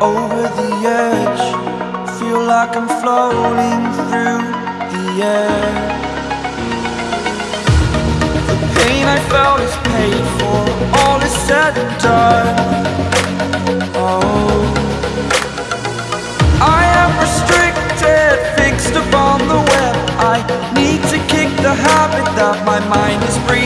over the edge. Feel like I'm floating through the air. The pain I felt is paid for. All is said and done. Oh. I am restricted Fixed upon the web. I need to kick the habit That my mind is free.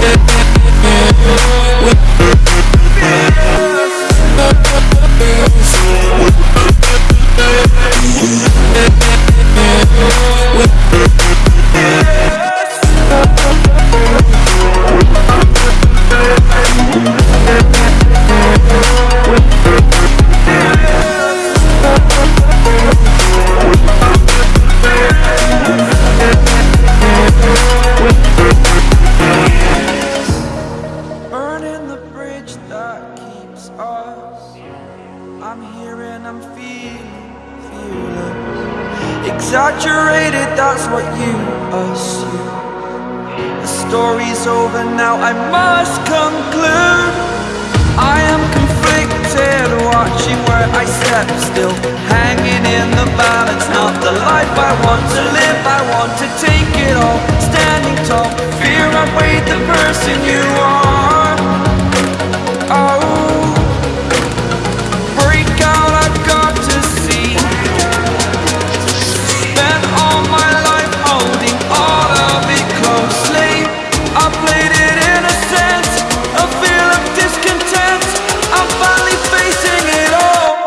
Música I'm here and I'm feeling fearless Exaggerated, that's what you assume. The story's over now, I must conclude. I am conflicted, watching where I step still. Hanging in the balance, not the life I want to live. I want to take it all, standing tall. Fear I weighed the person you are